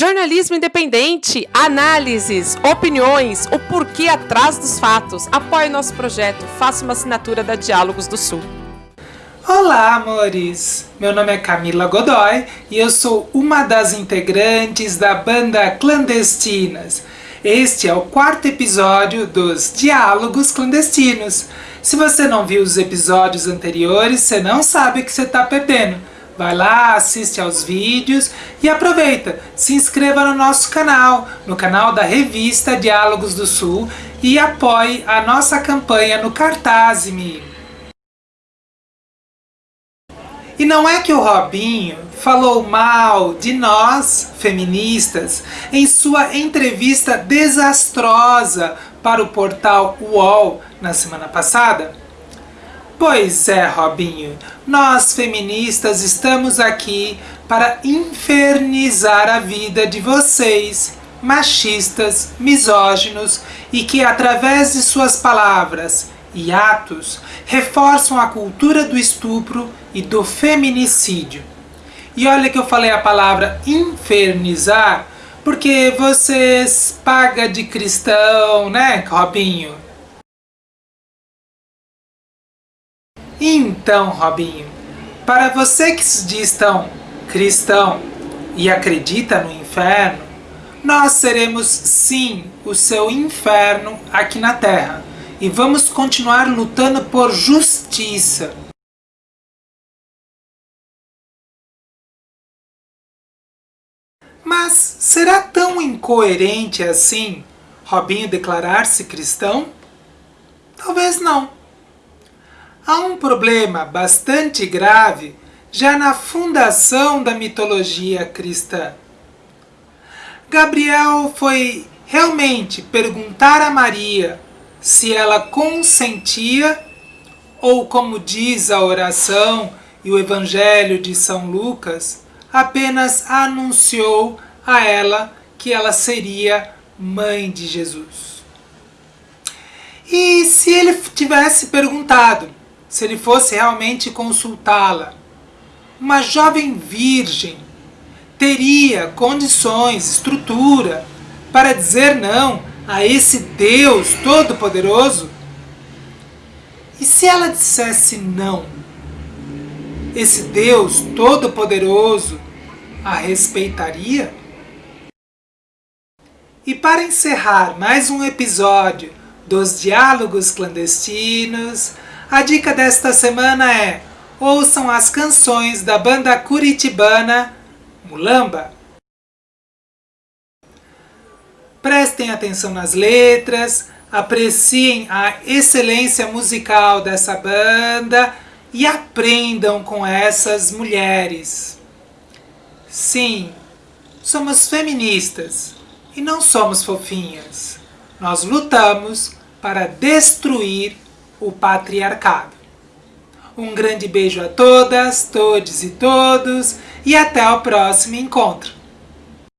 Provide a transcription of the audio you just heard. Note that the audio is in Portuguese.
Jornalismo independente, análises, opiniões, o porquê atrás dos fatos. Apoie nosso projeto, faça uma assinatura da Diálogos do Sul. Olá, amores! Meu nome é Camila Godoy e eu sou uma das integrantes da banda Clandestinas. Este é o quarto episódio dos Diálogos Clandestinos. Se você não viu os episódios anteriores, você não sabe o que você está perdendo. Vai lá, assiste aos vídeos e aproveita, se inscreva no nosso canal, no canal da revista Diálogos do Sul e apoie a nossa campanha no Cartaz-me. E não é que o Robinho falou mal de nós, feministas, em sua entrevista desastrosa para o portal UOL na semana passada? Pois é, Robinho, nós feministas estamos aqui para infernizar a vida de vocês, machistas, misóginos e que através de suas palavras e atos reforçam a cultura do estupro e do feminicídio. E olha que eu falei a palavra infernizar, porque vocês pagam de cristão, né, Robinho? Então, Robinho, para você que se diz tão cristão e acredita no inferno, nós seremos sim o seu inferno aqui na Terra e vamos continuar lutando por justiça. Mas será tão incoerente assim Robinho declarar-se cristão? Talvez não. Há um problema bastante grave já na fundação da mitologia cristã. Gabriel foi realmente perguntar a Maria se ela consentia, ou como diz a oração e o Evangelho de São Lucas, apenas anunciou a ela que ela seria mãe de Jesus. E se ele tivesse perguntado se ele fosse realmente consultá-la. Uma jovem virgem teria condições, estrutura, para dizer não a esse Deus Todo-Poderoso? E se ela dissesse não? Esse Deus Todo-Poderoso a respeitaria? E para encerrar mais um episódio dos Diálogos Clandestinos, a dica desta semana é ouçam as canções da banda curitibana Mulamba. Prestem atenção nas letras, apreciem a excelência musical dessa banda e aprendam com essas mulheres. Sim, somos feministas e não somos fofinhas. Nós lutamos para destruir o patriarcado. Um grande beijo a todas, todos e todos e até o próximo encontro.